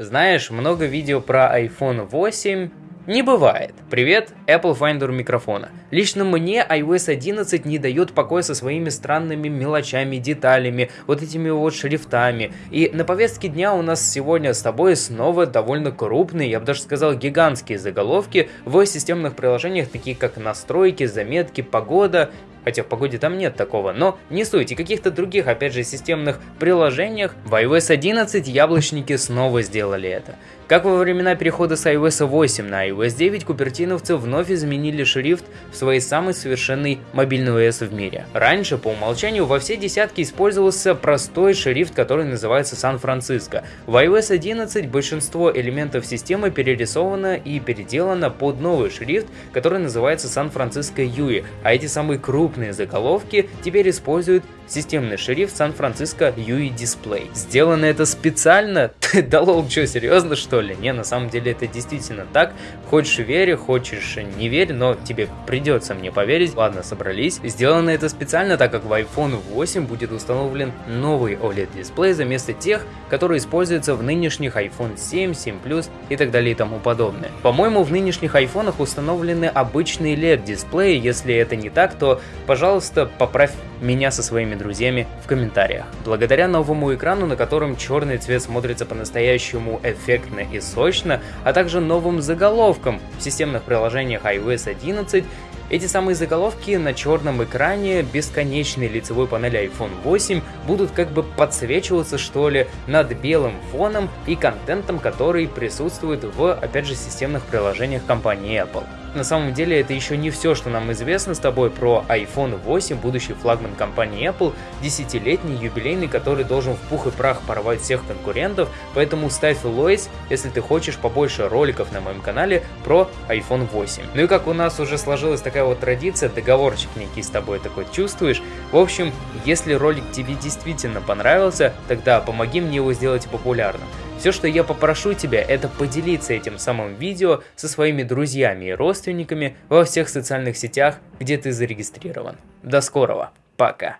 Знаешь, много видео про iPhone 8 не бывает. Привет, Apple Finder микрофона. Лично мне iOS 11 не дает покоя со своими странными мелочами, деталями, вот этими вот шрифтами. И на повестке дня у нас сегодня с тобой снова довольно крупные, я бы даже сказал гигантские заголовки в системных приложениях, такие как настройки, заметки, погода хотя в погоде там нет такого, но не суть, и каких-то других, опять же, системных приложениях в iOS 11 яблочники снова сделали это. Как во времена перехода с iOS 8 на iOS 9, купертиновцы вновь изменили шрифт в своей самой совершенной мобильной OS в мире. Раньше, по умолчанию, во все десятки использовался простой шрифт, который называется Сан-Франциско. В iOS 11 большинство элементов системы перерисовано и переделано под новый шрифт, который называется Сан-Франциско UI, а эти самые крупные заголовки теперь используют системный шрифт Сан-Франциско UI Display. Сделано это специально? да лол, что, серьезно что ли? Не, на самом деле это действительно так. Хочешь верь, хочешь не верь, но тебе придется мне поверить. Ладно, собрались. Сделано это специально, так как в iPhone 8 будет установлен новый OLED-дисплей за место тех, которые используются в нынешних iPhone 7, 7 Plus и так далее и тому подобное. По-моему, в нынешних айфонах установлены обычные LED-дисплеи. Если это не так, то, пожалуйста, поправь меня со своими друзьями в комментариях. Благодаря новому экрану, на котором черный цвет смотрится по-настоящему эффектно и сочно, а также новым заголовкам в системных приложениях iOS 11, эти самые заголовки на черном экране бесконечной лицевой панели iPhone 8 будут как бы подсвечиваться что ли над белым фоном и контентом, который присутствует в, опять же, системных приложениях компании Apple. На самом деле это еще не все, что нам известно с тобой про iPhone 8, будущий флагман компании Apple, десятилетний юбилейный, который должен в пух и прах порвать всех конкурентов, поэтому ставь лойс, если ты хочешь побольше роликов на моем канале про iPhone 8. Ну и как у нас уже сложилась такая вот традиция, договорчик некий с тобой такой чувствуешь. В общем, если ролик тебе действительно понравился, тогда помоги мне его сделать популярным. Все, что я попрошу тебя, это поделиться этим самым видео со своими друзьями и родственниками во всех социальных сетях, где ты зарегистрирован. До скорого, пока!